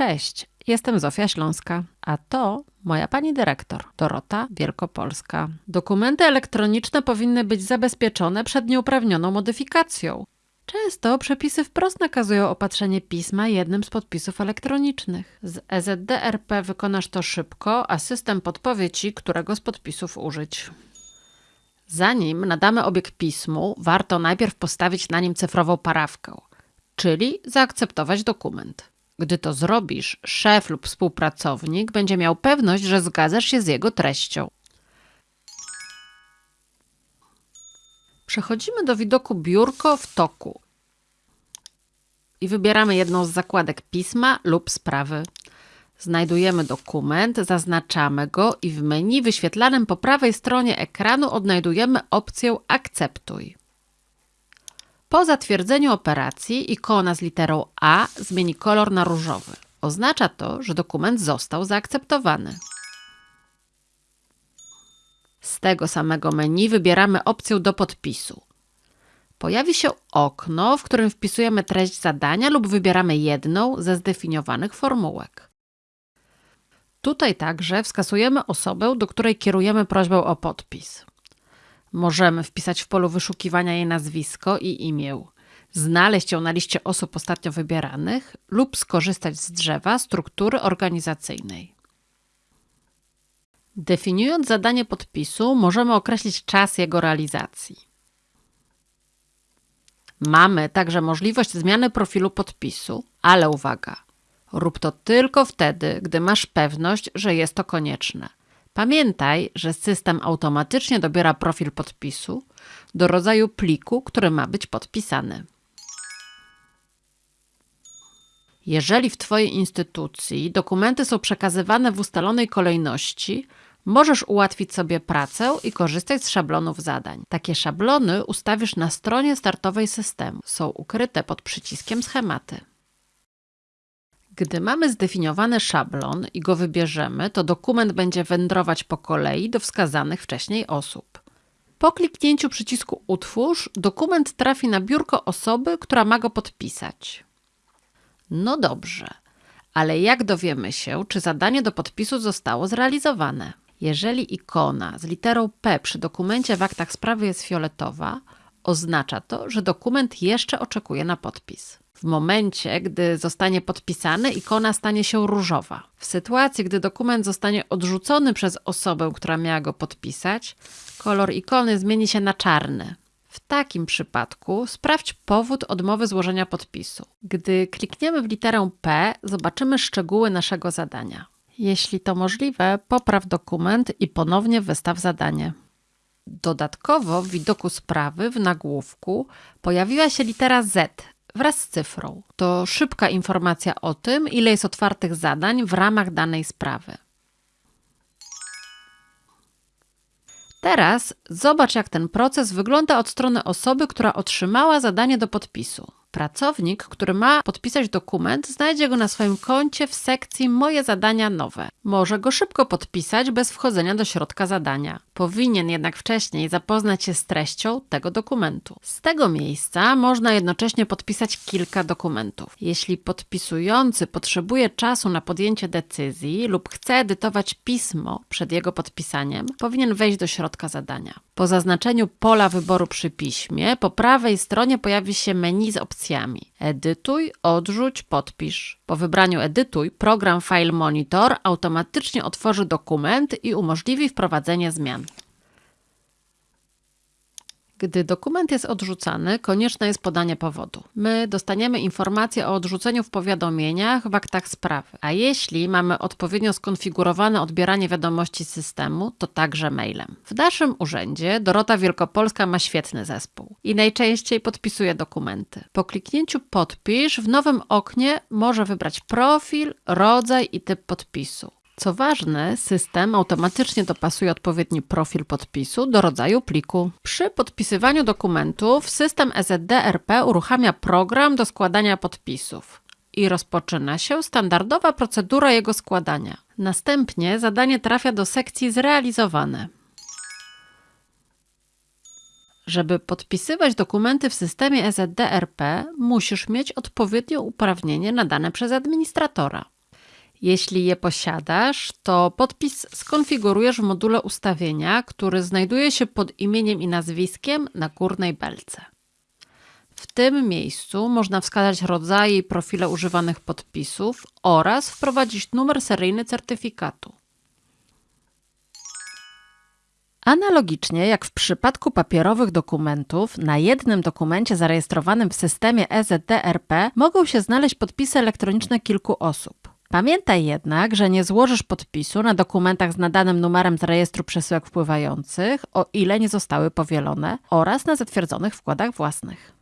Cześć, jestem Zofia Śląska, a to moja pani dyrektor, Dorota Wielkopolska. Dokumenty elektroniczne powinny być zabezpieczone przed nieuprawnioną modyfikacją. Często przepisy wprost nakazują opatrzenie pisma jednym z podpisów elektronicznych. Z EZDRP wykonasz to szybko, a system podpowie ci, którego z podpisów użyć. Zanim nadamy obieg pismu, warto najpierw postawić na nim cyfrową parawkę, czyli zaakceptować dokument. Gdy to zrobisz, szef lub współpracownik będzie miał pewność, że zgadzasz się z jego treścią. Przechodzimy do widoku biurko w toku i wybieramy jedną z zakładek pisma lub sprawy. Znajdujemy dokument, zaznaczamy go i w menu wyświetlanym po prawej stronie ekranu odnajdujemy opcję Akceptuj. Po zatwierdzeniu operacji ikona z literą A zmieni kolor na różowy. Oznacza to, że dokument został zaakceptowany. Z tego samego menu wybieramy opcję do podpisu. Pojawi się okno, w którym wpisujemy treść zadania lub wybieramy jedną ze zdefiniowanych formułek. Tutaj także wskazujemy osobę, do której kierujemy prośbę o podpis. Możemy wpisać w polu wyszukiwania jej nazwisko i imię, znaleźć ją na liście osób ostatnio wybieranych lub skorzystać z drzewa struktury organizacyjnej. Definiując zadanie podpisu, możemy określić czas jego realizacji. Mamy także możliwość zmiany profilu podpisu, ale uwaga, rób to tylko wtedy, gdy masz pewność, że jest to konieczne. Pamiętaj, że system automatycznie dobiera profil podpisu do rodzaju pliku, który ma być podpisany. Jeżeli w Twojej instytucji dokumenty są przekazywane w ustalonej kolejności, możesz ułatwić sobie pracę i korzystać z szablonów zadań. Takie szablony ustawisz na stronie startowej systemu. Są ukryte pod przyciskiem schematy. Gdy mamy zdefiniowany szablon i go wybierzemy, to dokument będzie wędrować po kolei do wskazanych wcześniej osób. Po kliknięciu przycisku Utwórz, dokument trafi na biurko osoby, która ma go podpisać. No dobrze, ale jak dowiemy się, czy zadanie do podpisu zostało zrealizowane? Jeżeli ikona z literą P przy dokumencie w aktach sprawy jest fioletowa, oznacza to, że dokument jeszcze oczekuje na podpis. W momencie, gdy zostanie podpisany, ikona stanie się różowa. W sytuacji, gdy dokument zostanie odrzucony przez osobę, która miała go podpisać, kolor ikony zmieni się na czarny. W takim przypadku sprawdź powód odmowy złożenia podpisu. Gdy klikniemy w literę P, zobaczymy szczegóły naszego zadania. Jeśli to możliwe, popraw dokument i ponownie wystaw zadanie. Dodatkowo w widoku sprawy w nagłówku pojawiła się litera Z wraz z cyfrą. To szybka informacja o tym, ile jest otwartych zadań w ramach danej sprawy. Teraz zobacz, jak ten proces wygląda od strony osoby, która otrzymała zadanie do podpisu. Pracownik, który ma podpisać dokument, znajdzie go na swoim koncie w sekcji Moje zadania nowe. Może go szybko podpisać bez wchodzenia do środka zadania. Powinien jednak wcześniej zapoznać się z treścią tego dokumentu. Z tego miejsca można jednocześnie podpisać kilka dokumentów. Jeśli podpisujący potrzebuje czasu na podjęcie decyzji lub chce edytować pismo przed jego podpisaniem, powinien wejść do środka zadania. Po zaznaczeniu pola wyboru przy piśmie, po prawej stronie pojawi się menu z opcjami. Edytuj, odrzuć, podpisz. Po wybraniu Edytuj, program File Monitor automatycznie otworzy dokument i umożliwi wprowadzenie zmian. Gdy dokument jest odrzucany, konieczne jest podanie powodu. My dostaniemy informację o odrzuceniu w powiadomieniach w aktach sprawy, a jeśli mamy odpowiednio skonfigurowane odbieranie wiadomości z systemu, to także mailem. W naszym urzędzie Dorota Wielkopolska ma świetny zespół i najczęściej podpisuje dokumenty. Po kliknięciu podpisz w nowym oknie może wybrać profil, rodzaj i typ podpisu. Co ważne, system automatycznie dopasuje odpowiedni profil podpisu do rodzaju pliku. Przy podpisywaniu dokumentów system EZDRP uruchamia program do składania podpisów i rozpoczyna się standardowa procedura jego składania. Następnie zadanie trafia do sekcji zrealizowane. Żeby podpisywać dokumenty w systemie EZDRP, musisz mieć odpowiednie uprawnienie nadane przez administratora. Jeśli je posiadasz, to podpis skonfigurujesz w module ustawienia, który znajduje się pod imieniem i nazwiskiem na górnej belce. W tym miejscu można wskazać rodzaje i profile używanych podpisów oraz wprowadzić numer seryjny certyfikatu. Analogicznie jak w przypadku papierowych dokumentów, na jednym dokumencie zarejestrowanym w systemie EZDRP mogą się znaleźć podpisy elektroniczne kilku osób. Pamiętaj jednak, że nie złożysz podpisu na dokumentach z nadanym numerem z rejestru przesyłek wpływających, o ile nie zostały powielone, oraz na zatwierdzonych wkładach własnych.